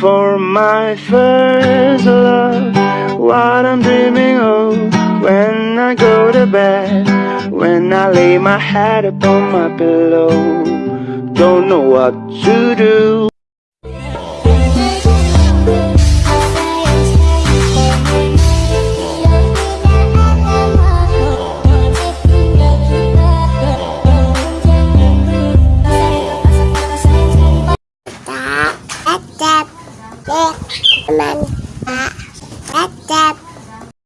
For my first love, what I'm dreaming of When I go to bed, when I lay my head upon my pillow Don't know what to do. Comment. Comment. Pak.